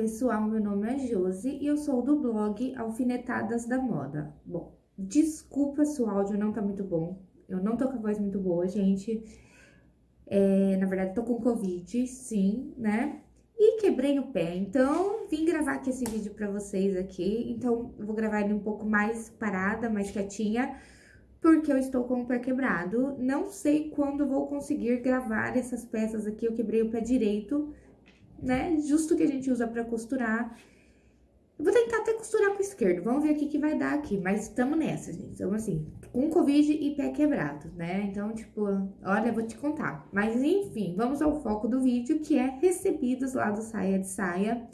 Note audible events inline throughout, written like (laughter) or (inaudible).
pessoal, meu nome é Josi e eu sou do blog Alfinetadas da Moda. Bom, desculpa se o áudio não tá muito bom, eu não tô com a voz muito boa, gente. É, na verdade, tô com Covid, sim, né? E quebrei o pé, então vim gravar aqui esse vídeo pra vocês aqui. Então, eu vou gravar ele um pouco mais parada, mais quietinha, porque eu estou com o pé quebrado. Não sei quando vou conseguir gravar essas peças aqui, eu quebrei o pé direito, né? Justo que a gente usa pra costurar. Eu vou tentar até costurar com o esquerdo, vamos ver o que vai dar aqui. Mas estamos nessa, gente. Então, assim, com Covid e pé quebrado, né? Então, tipo, olha, vou te contar. Mas, enfim, vamos ao foco do vídeo, que é recebidos lá do Saia de Saia.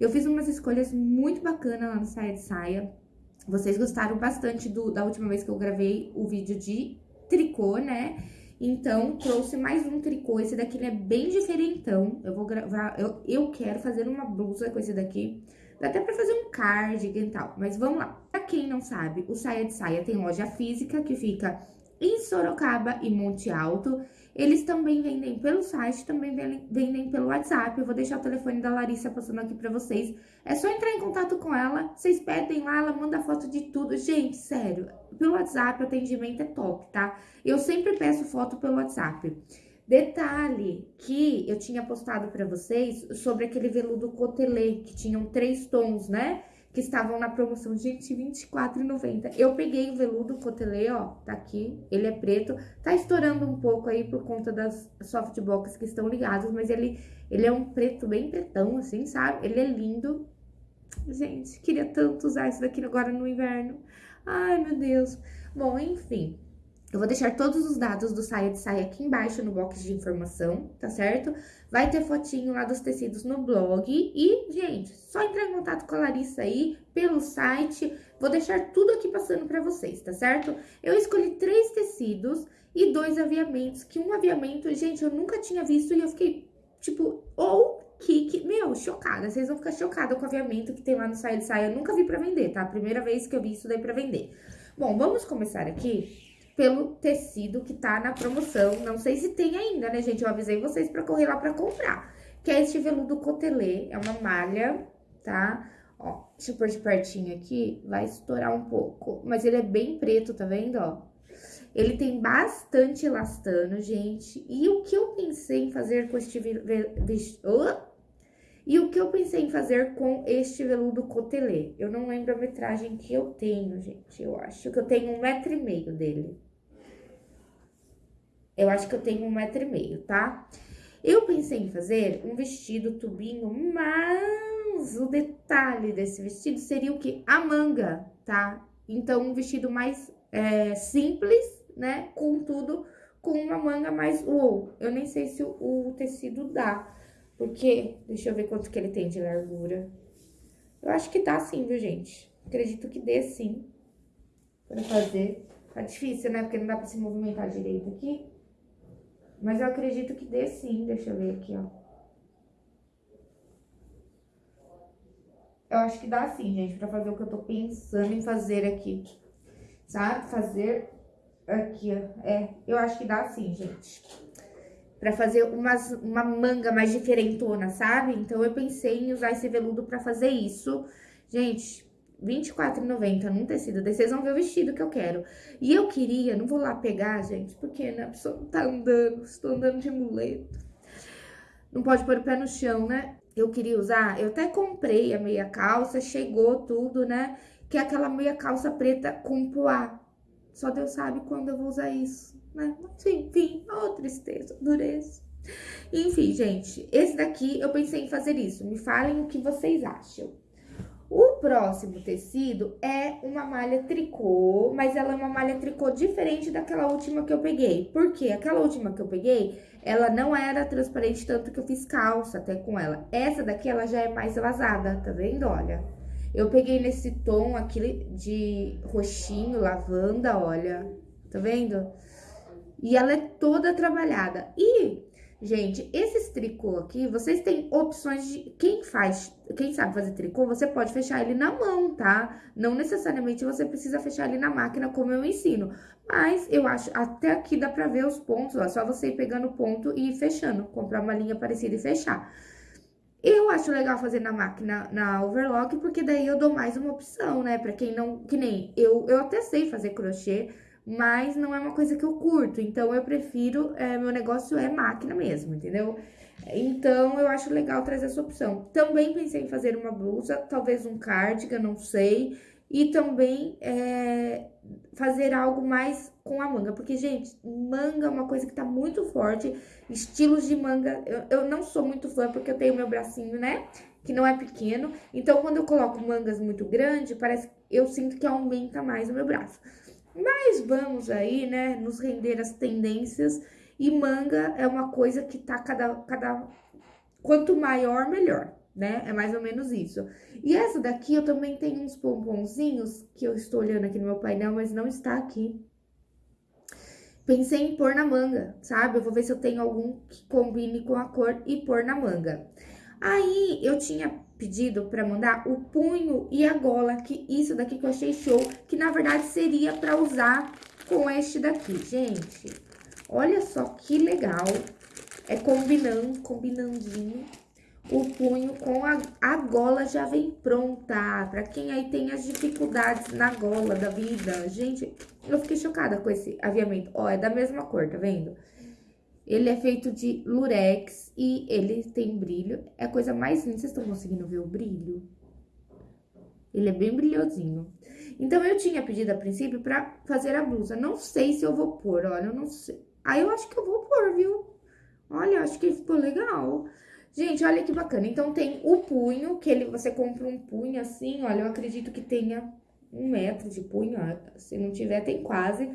Eu fiz umas escolhas muito bacanas lá no Saia de Saia. Vocês gostaram bastante do, da última vez que eu gravei o vídeo de tricô, né? Então, trouxe mais um tricô. Esse daqui é bem diferentão. Eu vou gravar... Eu, eu quero fazer uma blusa com esse daqui. Dá até pra fazer um cardigan e tal. Mas vamos lá. Pra quem não sabe, o Saia de Saia tem loja física que fica em Sorocaba e Monte Alto. Eles também vendem pelo site, também vendem pelo WhatsApp. Eu vou deixar o telefone da Larissa passando aqui pra vocês. É só entrar em contato com ela, vocês pedem lá, ela manda foto de tudo. Gente, sério, pelo WhatsApp o atendimento é top, tá? Eu sempre peço foto pelo WhatsApp. Detalhe que eu tinha postado pra vocês sobre aquele veludo cotelê, que tinham três tons, né? Que estavam na promoção, gente, R$24,90. Eu peguei o veludo cotelê, ó, tá aqui, ele é preto, tá estourando um pouco aí por conta das softbox que estão ligadas, mas ele, ele é um preto bem pretão, assim, sabe? Ele é lindo. Gente, queria tanto usar isso daqui agora no inverno. Ai, meu Deus. Bom, enfim, eu vou deixar todos os dados do saia de saia aqui embaixo no box de informação, tá certo? Vai ter fotinho lá dos tecidos no blog. E, gente, só entrar em contato com a Larissa aí pelo site. Vou deixar tudo aqui passando pra vocês, tá certo? Eu escolhi três tecidos e dois aviamentos, que um aviamento, gente, eu nunca tinha visto e eu fiquei, tipo, ou que, que, meu, chocada. Vocês vão ficar chocados com o aviamento que tem lá no saia de saia. Eu nunca vi pra vender, tá? Primeira vez que eu vi isso daí pra vender. Bom, vamos começar aqui pelo tecido que tá na promoção. Não sei se tem ainda, né, gente? Eu avisei vocês pra correr lá pra comprar. Que é este veludo cotelê, é uma malha, tá? Ó, deixa eu pôr de pertinho aqui, vai estourar um pouco. Mas ele é bem preto, tá vendo, ó? Ele tem bastante elastano, gente. E o que eu pensei em fazer com este... Oh! E o que eu pensei em fazer com este veludo cotelê? Eu não lembro a metragem que eu tenho, gente. Eu acho que eu tenho um metro e meio dele. Eu acho que eu tenho um metro e meio, tá? Eu pensei em fazer um vestido tubinho, mas o detalhe desse vestido seria o quê? A manga, tá? Então, um vestido mais é, simples, né? Contudo, com uma manga mais uou. Eu nem sei se o, o tecido dá. Porque, deixa eu ver quanto que ele tem de largura. Eu acho que dá sim, viu, gente? Acredito que dê sim. Pra fazer. Tá difícil, né? Porque não dá pra se movimentar direito aqui. Mas eu acredito que dê sim. Deixa eu ver aqui, ó. Eu acho que dá sim, gente, pra fazer o que eu tô pensando em fazer aqui. Sabe? Fazer aqui, ó. É, eu acho que dá sim, gente para fazer umas, uma manga mais diferentona, sabe? Então, eu pensei em usar esse veludo para fazer isso. Gente, R$24,90 num tecido desse, vocês vão ver o vestido que eu quero. E eu queria, não vou lá pegar, gente, porque né, a pessoa não tá andando, estou andando de muleta. Não pode pôr o pé no chão, né? Eu queria usar, eu até comprei a meia calça, chegou tudo, né? Que é aquela meia calça preta com poá. Só Deus sabe quando eu vou usar isso né? Enfim, oh, tristeza, dureza. Enfim, gente, esse daqui eu pensei em fazer isso. Me falem o que vocês acham. Próximo tecido é uma malha tricô, mas ela é uma malha tricô diferente daquela última que eu peguei. Por quê? Aquela última que eu peguei, ela não era transparente, tanto que eu fiz calça até com ela. Essa daqui, ela já é mais vazada, tá vendo? Olha, eu peguei nesse tom aqui de roxinho, lavanda, olha, tá vendo? E ela é toda trabalhada. E, gente, esses tricô aqui, vocês têm opções de... Quem faz, quem sabe fazer tricô, você pode fechar ele na mão, tá? Não necessariamente você precisa fechar ele na máquina, como eu ensino. Mas eu acho, até aqui dá pra ver os pontos, ó. Só você ir pegando o ponto e ir fechando. Comprar uma linha parecida e fechar. Eu acho legal fazer na máquina, na overlock, porque daí eu dou mais uma opção, né? Pra quem não, que nem, eu, eu até sei fazer crochê, mas não é uma coisa que eu curto, então eu prefiro, é, meu negócio é máquina mesmo, entendeu? Então, eu acho legal trazer essa opção. Também pensei em fazer uma blusa, talvez um cardigan, não sei. E também é, fazer algo mais com a manga. Porque, gente, manga é uma coisa que tá muito forte. Estilos de manga, eu, eu não sou muito fã porque eu tenho meu bracinho, né? Que não é pequeno. Então, quando eu coloco mangas muito grandes, parece eu sinto que aumenta mais o meu braço. Mas vamos aí, né, nos render as tendências e manga é uma coisa que tá cada, cada... Quanto maior, melhor, né? É mais ou menos isso. E essa daqui, eu também tenho uns pomponzinhos que eu estou olhando aqui no meu painel, mas não está aqui. Pensei em pôr na manga, sabe? Eu vou ver se eu tenho algum que combine com a cor e pôr na manga. Aí, eu tinha pedido para mandar o punho e a gola, que isso daqui que eu achei show, que na verdade seria para usar com este daqui, gente. Olha só que legal. É combinando, combinandinho. O punho com a, a gola já vem pronta. Pra quem aí tem as dificuldades na gola da vida. Gente, eu fiquei chocada com esse aviamento. Ó, é da mesma cor, tá vendo? Ele é feito de lurex e ele tem brilho. É a coisa mais linda. Vocês estão conseguindo ver o brilho? Ele é bem brilhosinho. Então, eu tinha pedido a princípio pra fazer a blusa. Não sei se eu vou pôr, olha, eu não sei. Aí eu acho que eu vou pôr, viu? Olha, acho que ficou legal. Gente, olha que bacana. Então, tem o punho, que ele, você compra um punho assim, olha, eu acredito que tenha um metro de punho. Se não tiver, tem quase,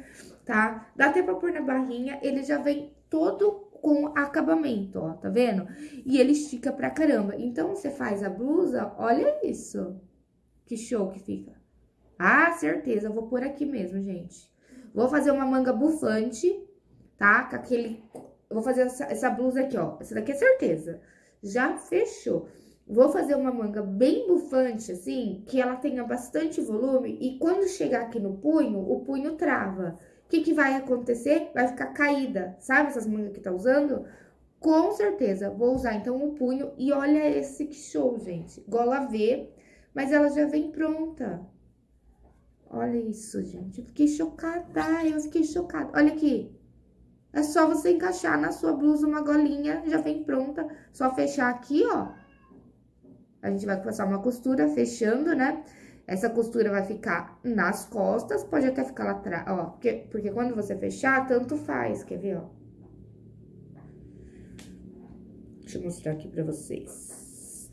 tá? Dá até pra pôr na barrinha, ele já vem todo com acabamento, ó, tá vendo? E ele estica pra caramba. Então, você faz a blusa, olha isso. Que show que fica. Ah, certeza, vou pôr aqui mesmo, gente. Vou fazer uma manga bufante, tá? Com aquele... Eu vou fazer essa, essa blusa aqui, ó. Essa daqui é certeza. Já fechou. Vou fazer uma manga bem bufante, assim, que ela tenha bastante volume. E quando chegar aqui no punho, o punho trava. O que, que vai acontecer? Vai ficar caída. Sabe essas mangas que tá usando? Com certeza, vou usar então o punho. E olha esse que show, gente. Gola V, mas ela já vem pronta. Olha isso, gente. Eu fiquei chocada, eu fiquei chocada. Olha aqui. É só você encaixar na sua blusa uma golinha, já vem pronta. Só fechar aqui, ó. A gente vai passar uma costura fechando, né? Essa costura vai ficar nas costas, pode até ficar lá atrás, ó. Porque, porque quando você fechar, tanto faz, quer ver, ó? Deixa eu mostrar aqui pra vocês.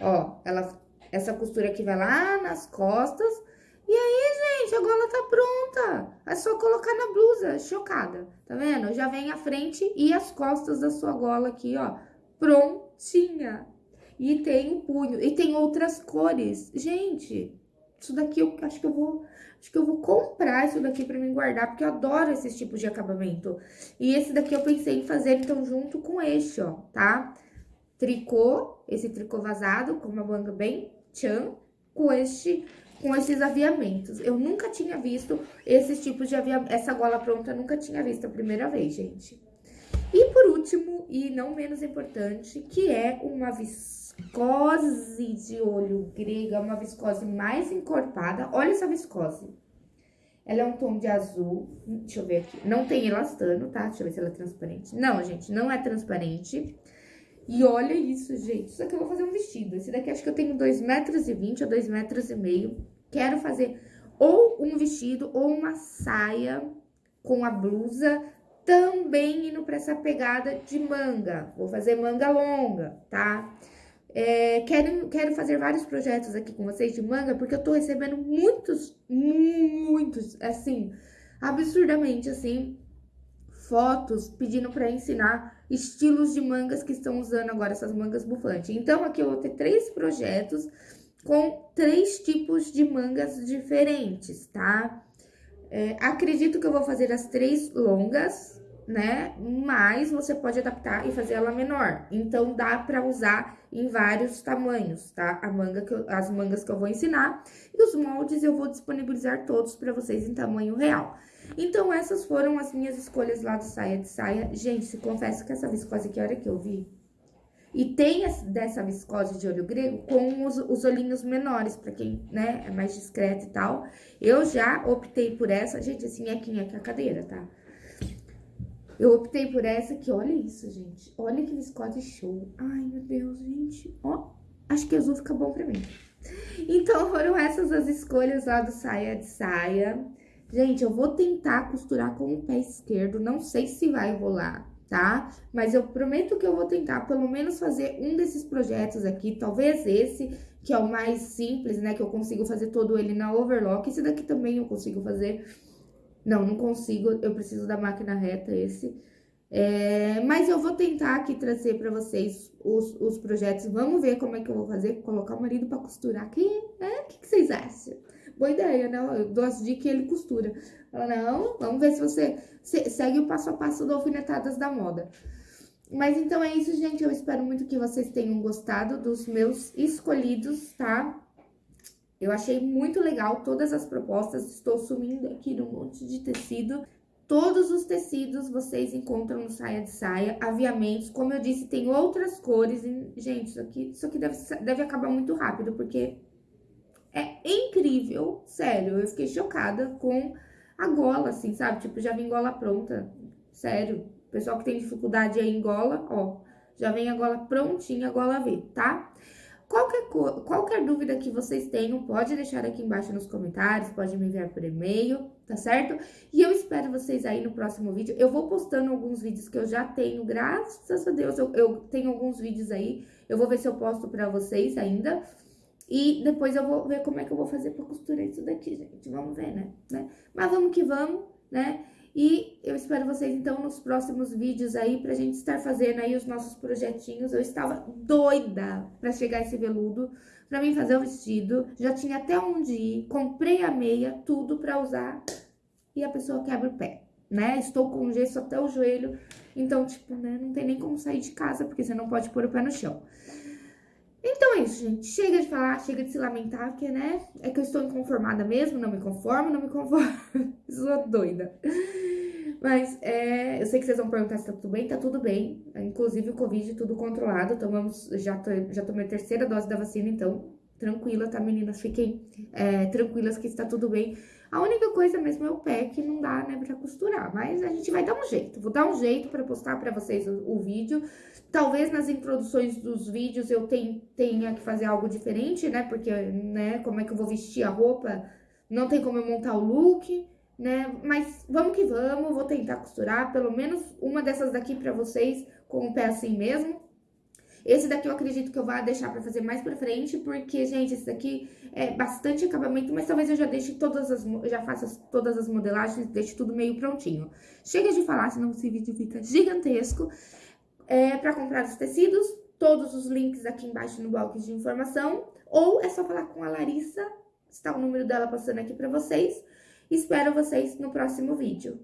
Ó, ela, essa costura aqui vai lá nas costas e aí, gente, a gola tá pronta. É só colocar na blusa, chocada. Tá vendo? Já vem a frente e as costas da sua gola aqui, ó, prontinha. E tem o punho, e tem outras cores. Gente, isso daqui eu acho que eu vou... Acho que eu vou comprar isso daqui pra me guardar, porque eu adoro esses tipos de acabamento. E esse daqui eu pensei em fazer, então, junto com este, ó, tá? Tricô, esse tricô vazado, com uma manga bem tchan, com este com esses aviamentos. Eu nunca tinha visto esses tipos de aviamento, essa gola pronta, nunca tinha visto a primeira vez, gente. E por último, e não menos importante, que é uma viscose de olho grega, uma viscose mais encorpada. Olha essa viscose. Ela é um tom de azul, deixa eu ver aqui, não tem elastano, tá? Deixa eu ver se ela é transparente. Não, gente, não é transparente. E olha isso, gente. Isso aqui eu vou fazer um vestido. Esse daqui acho que eu tenho 2,20 metros e vinte ou 2 metros e meio. Quero fazer ou um vestido ou uma saia com a blusa também indo para essa pegada de manga. Vou fazer manga longa, tá? É, quero, quero fazer vários projetos aqui com vocês de manga, porque eu tô recebendo muitos, muitos, assim, absurdamente, assim, fotos pedindo para ensinar estilos de mangas que estão usando agora essas mangas bufantes. Então, aqui eu vou ter três projetos com três tipos de mangas diferentes, tá? É, acredito que eu vou fazer as três longas, né? Mas você pode adaptar e fazer ela menor. Então, dá pra usar em vários tamanhos, tá? A manga eu, as mangas que eu vou ensinar. E os moldes eu vou disponibilizar todos pra vocês em tamanho real. Então, essas foram as minhas escolhas lá do saia de saia. Gente, confesso que essa viscose aqui, a hora que eu vi, E tem dessa viscose de olho grego com os, os olhinhos menores, pra quem, né, é mais discreto e tal. Eu já optei por essa, gente, assim, é quem é que a cadeira, tá? Eu optei por essa que, olha isso, gente. Olha que viscose show. Ai, meu Deus, gente. Ó, acho que azul fica bom pra mim. Então, foram essas as escolhas lá do saia de saia. Gente, eu vou tentar costurar com o pé esquerdo. Não sei se vai rolar, tá? Mas eu prometo que eu vou tentar pelo menos fazer um desses projetos aqui, talvez esse, que é o mais simples, né? Que eu consigo fazer todo ele na overlock. Esse daqui também eu consigo fazer. Não, não consigo, eu preciso da máquina reta esse. É, mas eu vou tentar aqui trazer para vocês os, os projetos. Vamos ver como é que eu vou fazer, colocar o marido para costurar aqui, né? O que, que vocês acham? Boa ideia, né? Eu dou as dicas e ele costura. Fala, não, vamos ver se você segue o passo a passo do Alfinetadas da Moda. Mas então é isso, gente. Eu espero muito que vocês tenham gostado dos meus escolhidos, tá? Eu achei muito legal todas as propostas. Estou sumindo aqui num monte de tecido. Todos os tecidos vocês encontram no Saia de Saia, aviamentos. Como eu disse, tem outras cores. Gente, isso aqui, isso aqui deve, deve acabar muito rápido, porque é incrível. Sério, eu fiquei chocada com a gola, assim, sabe? Tipo, já vem gola pronta. Sério. Pessoal que tem dificuldade aí em gola, ó. Já vem a gola prontinha, a gola V, tá? Qualquer, qualquer dúvida que vocês tenham, pode deixar aqui embaixo nos comentários, pode me enviar por e-mail, tá certo? E eu espero vocês aí no próximo vídeo. Eu vou postando alguns vídeos que eu já tenho, graças a Deus, eu, eu tenho alguns vídeos aí. Eu vou ver se eu posto pra vocês ainda. E depois eu vou ver como é que eu vou fazer pra costurar isso daqui, gente. Vamos ver, né? né? Mas vamos que vamos, né? E eu espero vocês, então, nos próximos vídeos aí, pra gente estar fazendo aí os nossos projetinhos. Eu estava doida pra chegar esse veludo, pra mim fazer o vestido. Já tinha até onde ir, comprei a meia, tudo pra usar. E a pessoa quebra o pé, né? Estou com gesso até o joelho, então, tipo, né, não tem nem como sair de casa, porque você não pode pôr o pé no chão. Então é isso, gente. Chega de falar, chega de se lamentar, porque, né? É que eu estou inconformada mesmo, não me conformo, não me conformo. (laughs) Sou doida. Mas é, eu sei que vocês vão perguntar se tá tudo bem, tá tudo bem. Inclusive o Covid tudo controlado. Tomamos, já, já tomei a terceira dose da vacina, então tranquila, tá, meninas? Fiquem é, tranquilas que está tudo bem. A única coisa mesmo é o pé que não dá, né, pra costurar. Mas a gente vai dar um jeito. Vou dar um jeito pra postar pra vocês o, o vídeo. Talvez nas introduções dos vídeos eu tenha que fazer algo diferente, né? Porque, né, como é que eu vou vestir a roupa? Não tem como eu montar o look, né? Mas vamos que vamos, vou tentar costurar pelo menos uma dessas daqui pra vocês com o pé assim mesmo. Esse daqui eu acredito que eu vá deixar pra fazer mais pra frente, porque, gente, esse daqui é bastante acabamento, mas talvez eu já deixe todas as, já faça todas as modelagens, deixe tudo meio prontinho. Chega de falar, senão esse vídeo fica gigantesco. É, pra comprar os tecidos, todos os links aqui embaixo no box de informação, ou é só falar com a Larissa, está o número dela passando aqui pra vocês. Espero vocês no próximo vídeo.